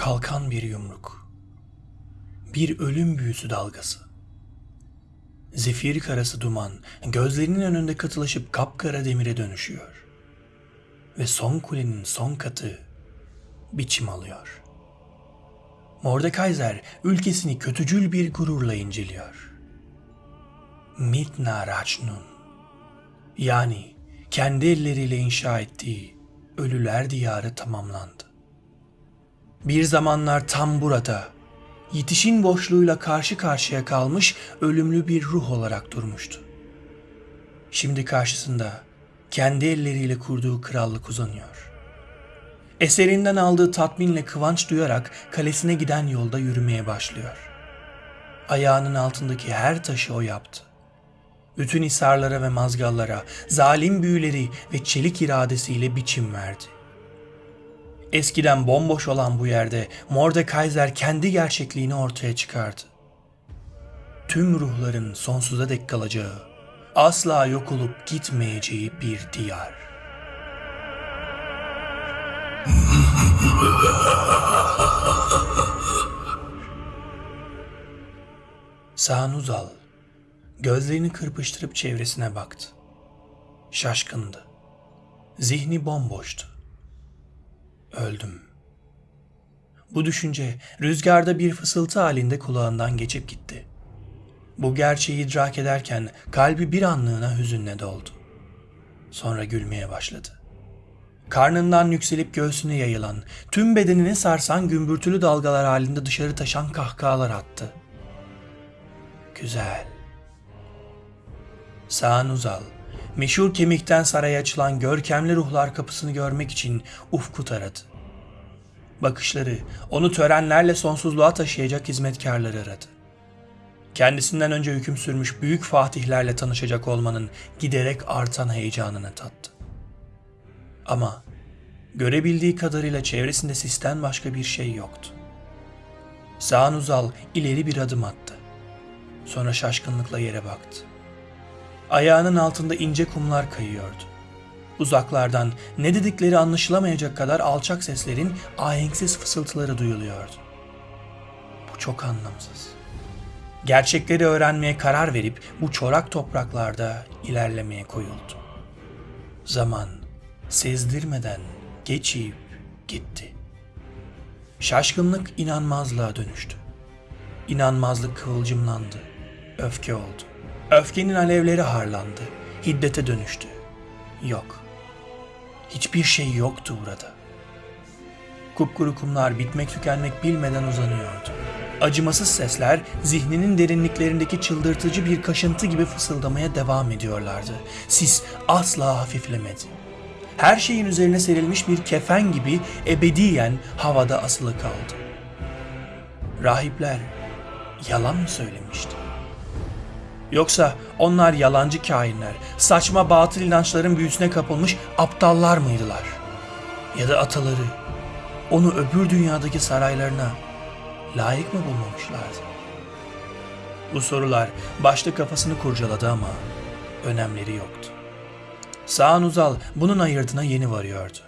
Kalkan bir yumruk. Bir ölüm büyüsü dalgası. Zefir karası duman gözlerinin önünde katılaşıp kapkara demire dönüşüyor. Ve son kulenin son katı biçim alıyor. Mordekaiser ülkesini kötücül bir gururla inceliyor. Mitna Rachnun yani kendi elleriyle inşa ettiği ölüler diyarı tamamlandı. Bir zamanlar tam burada, yetişin boşluğuyla karşı karşıya kalmış ölümlü bir ruh olarak durmuştu. Şimdi karşısında kendi elleriyle kurduğu krallık uzanıyor. Eserinden aldığı tatminle kıvanç duyarak kalesine giden yolda yürümeye başlıyor. Ayağının altındaki her taşı o yaptı. Bütün hisarlara ve mazgallara, zalim büyüleri ve çelik iradesiyle biçim verdi. Eskiden bomboş olan bu yerde Mordekaiser kendi gerçekliğini ortaya çıkardı. Tüm ruhların sonsuza dek kalacağı, asla yok olup gitmeyeceği bir diyar. Sanuzal gözlerini kırpıştırıp çevresine baktı. Şaşkındı. Zihni bomboştu. Öldüm. Bu düşünce rüzgarda bir fısıltı halinde kulağından geçip gitti. Bu gerçeği idrak ederken kalbi bir anlığına hüzünle doldu. Sonra gülmeye başladı. Karnından yükselip göğsüne yayılan, tüm bedenini sarsan gümbürtülü dalgalar halinde dışarı taşan kahkahalar attı. Güzel. Sağın uzal, meşhur kemikten saraya açılan görkemli ruhlar kapısını görmek için ufku taradı. Bakışları onu törenlerle sonsuzluğa taşıyacak hizmetkarları aradı. Kendisinden önce hüküm sürmüş büyük fatihlerle tanışacak olmanın giderek artan heyecanını tattı. Ama görebildiği kadarıyla çevresinde sisten başka bir şey yoktu. Sağın uzal ileri bir adım attı. Sonra şaşkınlıkla yere baktı. Ayağının altında ince kumlar kayıyordu. Uzaklardan ne dedikleri anlaşılamayacak kadar alçak seslerin ahenksiz fısıltıları duyuluyordu. Bu çok anlamsız. Gerçekleri öğrenmeye karar verip bu çorak topraklarda ilerlemeye koyuldu. Zaman sezdirmeden geçip gitti. Şaşkınlık inanmazlığa dönüştü. İnanmazlık kıvılcımlandı. Öfke oldu. Öfkenin alevleri harlandı. Hiddete dönüştü. Yok. Hiçbir şey yoktu burada. Kupkuru kumlar bitmek tükenmek bilmeden uzanıyordu. Acımasız sesler zihninin derinliklerindeki çıldırtıcı bir kaşıntı gibi fısıldamaya devam ediyorlardı. Sis asla hafiflemedi. Her şeyin üzerine serilmiş bir kefen gibi ebediyen havada asılı kaldı. Rahipler yalan mı söylemişti? Yoksa onlar yalancı kainler, saçma batıl inançların büyüsüne kapılmış aptallar mıydılar? Ya da ataları onu öbür dünyadaki saraylarına layık mı bulmamışlardı? Bu sorular başta kafasını kurcaladı ama önemleri yoktu. Sağın Uzal bunun ayırdına yeni varıyordu.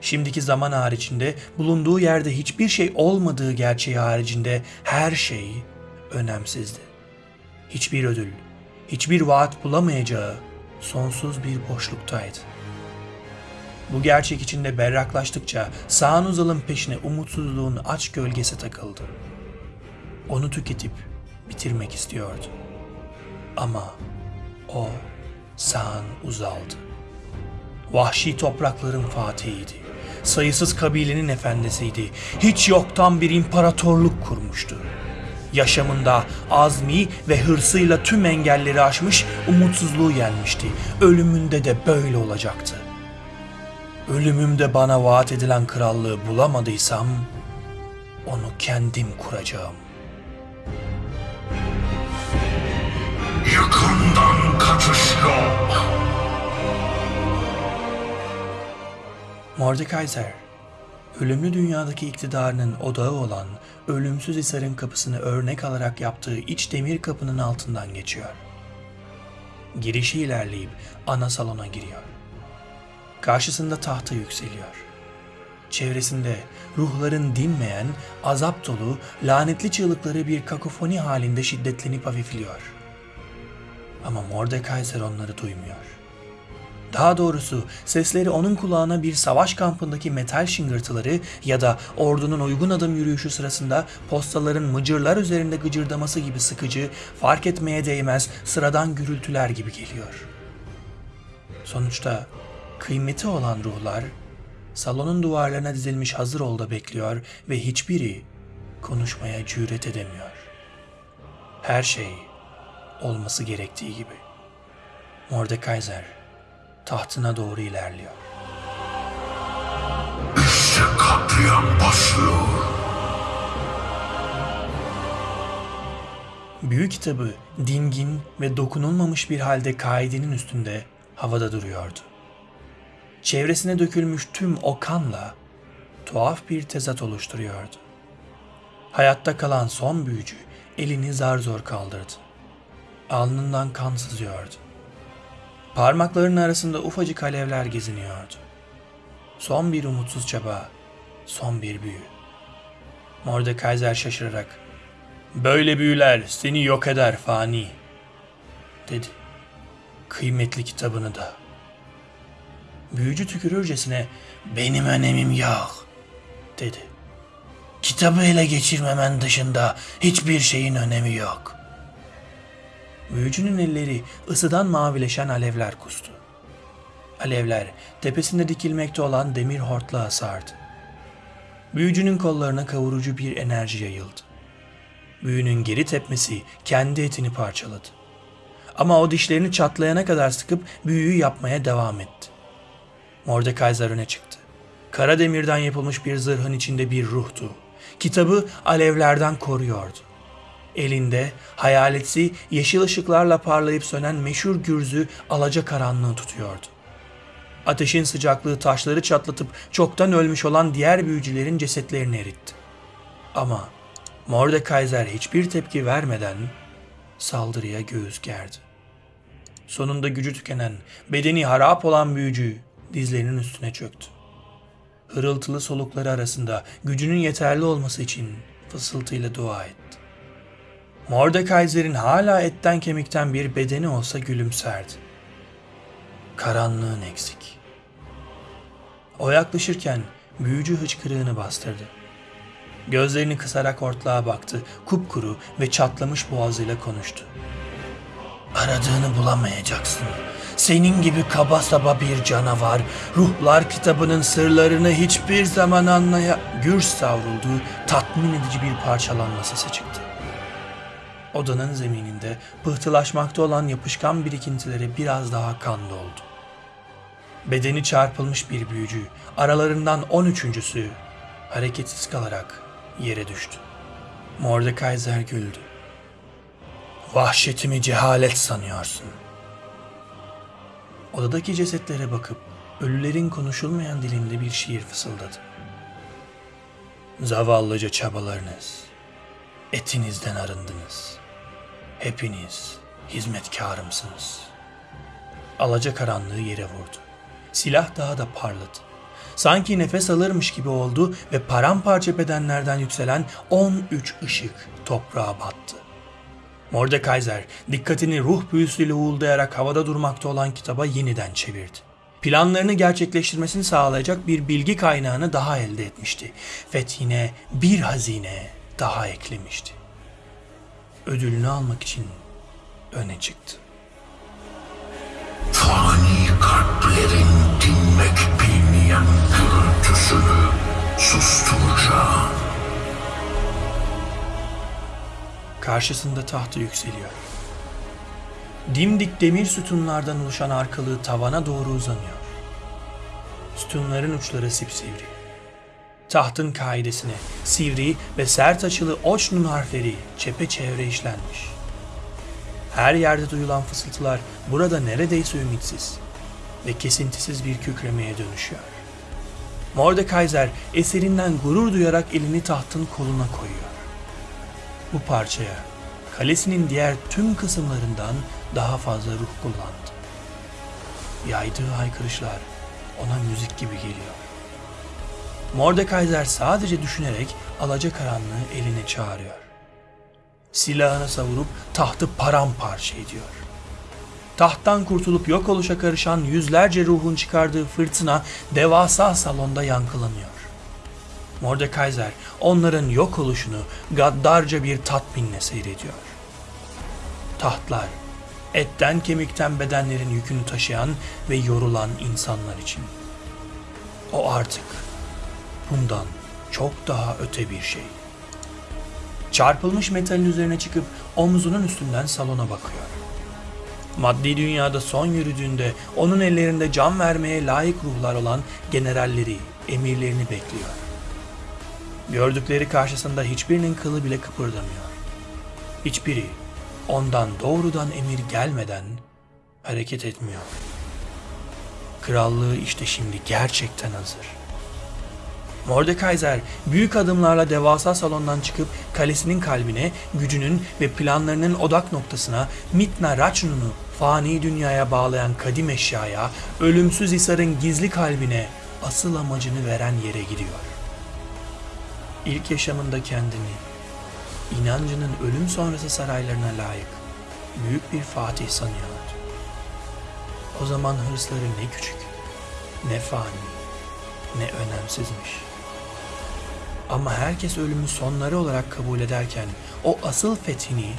Şimdiki zaman haricinde bulunduğu yerde hiçbir şey olmadığı gerçeği haricinde her şey önemsizdi. Hiçbir ödül, hiçbir vaat bulamayacağı sonsuz bir boşluktaydı. Bu gerçek içinde berraklaştıkça Sağın Uzal'ın peşine umutsuzluğun aç gölgesi takıldı. Onu tüketip bitirmek istiyordu. Ama o Sağın Uzal'dı. Vahşi toprakların fatihiydi. Sayısız kabilenin efendisiydi. Hiç yoktan bir imparatorluk kurmuştu. Yaşamında azmi ve hırsıyla tüm engelleri aşmış, umutsuzluğu yenmişti. Ölümünde de böyle olacaktı. Ölümümde bana vaat edilen krallığı bulamadıysam onu kendim kuracağım. Yakından kaçış yok. Mordekaiser, ölümlü dünyadaki iktidarının odağı olan ölümsüz Hisar'ın kapısını örnek alarak yaptığı iç demir kapının altından geçiyor. Girişi ilerleyip ana salona giriyor. Karşısında tahta yükseliyor. Çevresinde ruhların dinmeyen, azap dolu, lanetli çığlıkları bir kakofoni halinde şiddetlenip hafifliyor. Ama Mordekaiser onları duymuyor. Daha doğrusu sesleri onun kulağına bir savaş kampındaki metal şıngırtıları ya da ordunun uygun adım yürüyüşü sırasında postaların mıcırlar üzerinde gıcırdaması gibi sıkıcı, fark etmeye değmez sıradan gürültüler gibi geliyor. Sonuçta kıymeti olan ruhlar salonun duvarlarına dizilmiş hazır olda bekliyor ve hiçbiri konuşmaya cüret edemiyor. Her şey olması gerektiği gibi. Mordekaiser tahtına doğru ilerliyor. İşte katliam başlıyor. Büyük kitabı dingin ve dokunulmamış bir halde kaidenin üstünde havada duruyordu. Çevresine dökülmüş tüm o kanla tuhaf bir tezat oluşturuyordu. Hayatta kalan son büyücü elini zar zor kaldırdı. Alnından kan sızıyordu. Parmaklarının arasında ufacık alevler geziniyordu. Son bir umutsuz çaba, son bir büyü. Mordekaiser şaşırarak, ''Böyle büyüler seni yok eder fani.'' dedi. ''Kıymetli kitabını da.'' Büyücü tükürürcesine, ''Benim önemim yok.'' dedi. ''Kitabı ele geçirmemen dışında hiçbir şeyin önemi yok.'' Büyücünün elleri ısıdan mavileşen alevler kustu. Alevler tepesinde dikilmekte olan demir hortlağa sardı. Büyücünün kollarına kavurucu bir enerji yayıldı. Büyünün geri tepmesi kendi etini parçaladı. Ama o dişlerini çatlayana kadar sıkıp büyüyü yapmaya devam etti. Mordekaiser öne çıktı. Kara demirden yapılmış bir zırhın içinde bir ruhtu. Kitabı alevlerden koruyordu. Elinde hayaletsi yeşil ışıklarla parlayıp sönen meşhur gürzü alaca karanlığı tutuyordu. Ateşin sıcaklığı taşları çatlatıp çoktan ölmüş olan diğer büyücülerin cesetlerini eritti. Ama Mordekaiser hiçbir tepki vermeden saldırıya göğüs gerdi. Sonunda gücü tükenen, bedeni harap olan büyücü dizlerinin üstüne çöktü. Hırıltılı solukları arasında gücünün yeterli olması için fısıltıyla dua etti. Mordekaiser'in hala etten kemikten bir bedeni olsa gülümserdi. Karanlığın eksik. O yaklaşırken büyücü hıçkırığını bastırdı. Gözlerini kısarak ortlağa baktı, kupkuru ve çatlamış boğazıyla konuştu. Aradığını bulamayacaksın. Senin gibi kaba saba bir canavar, ruhlar kitabının sırlarını hiçbir zaman anlaya... Gür savrulduğu tatmin edici bir parçalanma sesi çıktı. Odanın zemininde pıhtılaşmakta olan yapışkan birikintilere biraz daha kan doldu. Bedeni çarpılmış bir büyücü, aralarından on üçüncüsü hareketsiz kalarak yere düştü. Mordekaiser güldü. Vahşetimi cehalet sanıyorsun. Odadaki cesetlere bakıp ölülerin konuşulmayan dilinde bir şiir fısıldadı. Zavallıca çabalarınız, etinizden arındınız. Hepiniz hizmetkarımsınız. Alaca karanlığı yere vurdu. Silah daha da parladı. Sanki nefes alırmış gibi oldu ve paramparça bedenlerden yükselen 13 ışık toprağa battı. Mordekaiser dikkatini ruh büyüsüyle uğuldayarak havada durmakta olan kitaba yeniden çevirdi. Planlarını gerçekleştirmesini sağlayacak bir bilgi kaynağını daha elde etmişti. Fethine bir hazine daha eklemişti. Ödülünü almak için öne çıktı. Fani kalplerin dinmek bilmeyen gürültüsünü susturacağım. Karşısında tahtı yükseliyor. Dimdik demir sütunlardan oluşan arkalığı tavana doğru uzanıyor. Sütunların uçları sipsivri. Tahtın kaidesine sivri ve sert açılı oçnun harfleri çepeçevre işlenmiş. Her yerde duyulan fısıltılar burada neredeyse ümitsiz ve kesintisiz bir kükremeye dönüşüyor. Mordekaiser eserinden gurur duyarak elini tahtın koluna koyuyor. Bu parçaya kalesinin diğer tüm kısımlarından daha fazla ruh kullandı. Yaydığı haykırışlar ona müzik gibi geliyor. Mordekaiser sadece düşünerek alacakaranlığı eline çağırıyor. Silahını savurup tahtı paramparça ediyor. Tahttan kurtulup yok oluşa karışan yüzlerce ruhun çıkardığı fırtına devasa salonda yankılanıyor. Mordekaiser onların yok oluşunu gaddarca bir tatminle seyrediyor. Tahtlar, etten kemikten bedenlerin yükünü taşıyan ve yorulan insanlar için. O artık bundan çok daha öte bir şey. Çarpılmış metalin üzerine çıkıp omzunun üstünden salona bakıyor. Maddi dünyada son yürüdüğünde onun ellerinde can vermeye layık ruhlar olan generalleri, emirlerini bekliyor. Gördükleri karşısında hiçbirinin kılı bile kıpırdamıyor. Hiçbiri ondan doğrudan emir gelmeden hareket etmiyor. Krallığı işte şimdi gerçekten hazır. Mordekaiser büyük adımlarla devasa salondan çıkıp kalesinin kalbine, gücünün ve planlarının odak noktasına Mitna Rachnu'nu fani dünyaya bağlayan kadim eşyaya, ölümsüz Hisar'ın gizli kalbine asıl amacını veren yere gidiyor. İlk yaşamında kendini, inancının ölüm sonrası saraylarına layık büyük bir fatih sanıyordu. O zaman hırsları ne küçük, ne fani, ne önemsizmiş. Ama herkes ölümü sonları olarak kabul ederken o asıl fethini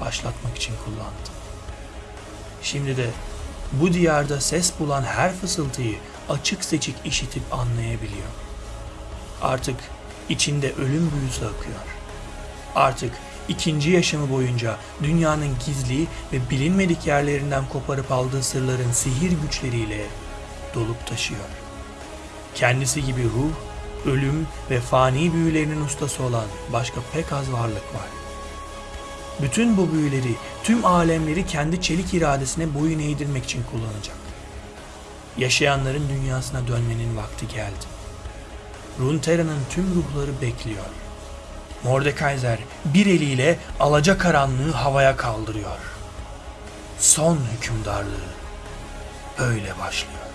başlatmak için kullandı. Şimdi de bu diyarda ses bulan her fısıltıyı açık seçik işitip anlayabiliyor. Artık içinde ölüm büyüsü akıyor. Artık ikinci yaşamı boyunca dünyanın gizli ve bilinmedik yerlerinden koparıp aldığı sırların sihir güçleriyle dolup taşıyor. Kendisi gibi ruh, ölüm ve fani büyülerinin ustası olan başka pek az varlık var. Bütün bu büyüleri, tüm alemleri kendi çelik iradesine boyun eğdirmek için kullanacak. Yaşayanların dünyasına dönmenin vakti geldi. Runeterra'nın tüm ruhları bekliyor. Mordekaiser bir eliyle alacakaranlığı havaya kaldırıyor. Son hükümdarlığı böyle başlıyor.